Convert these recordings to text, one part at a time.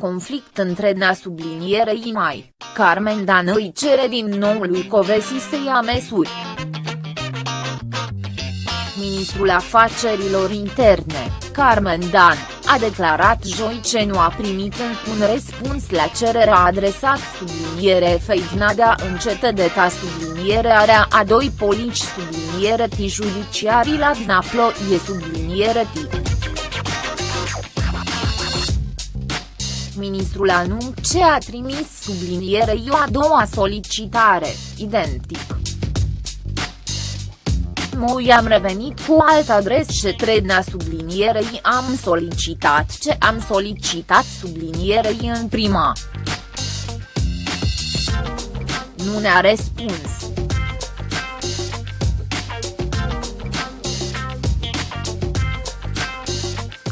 conflict între na sublinierei mai, Carmen Dan îi cere din nou lui Covesi să ia măsuri. Ministrul Afacerilor Interne, Carmen Dan, a declarat joi ce nu a primit un răspuns la cererea adresat subliniere Feidna de a încete de ta sublinierea a doi polici subliniere ti judiciarii la Dnaplo e subliniere ti. Ministrul anunț ce a trimis sublinierei o a doua solicitare, identic. Moi am revenit cu alt adres și tredna sublinierei am solicitat ce am solicitat sublinierei în prima. Nu ne-a răspuns.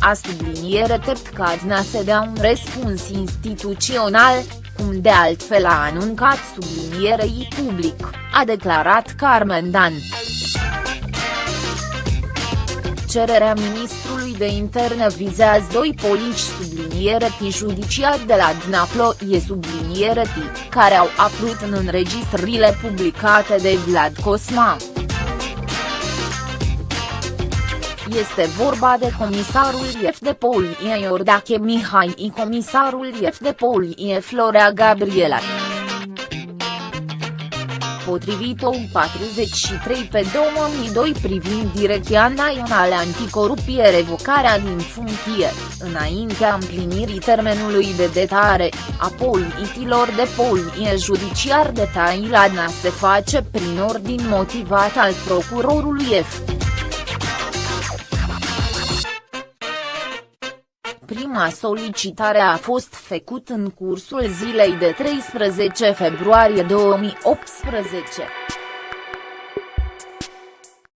A subliniere tept Cadna să dea un răspuns instituțional, cum de altfel a anuncat sublinierei public, a declarat Carmen Dan. Cererea ministrului de interne vizează doi polici subliniere T judiciari de la Dnaplo e subliniere T, care au apărut în înregistrările publicate de Vlad Cosma. Este vorba de comisarul IF de Polie Iordache Mihai și. Comisarul IF de Polie Florea Gabriela. Potrivit OU 43 pe 2002 privind Direcția Națională Anticorupție revocarea din funcție, înaintea împlinirii termenului de detare, a politilor de polie judiciar de Tailadna se face prin ordin motivat al procurorului F. Prima solicitare a fost făcut în cursul zilei de 13 februarie 2018.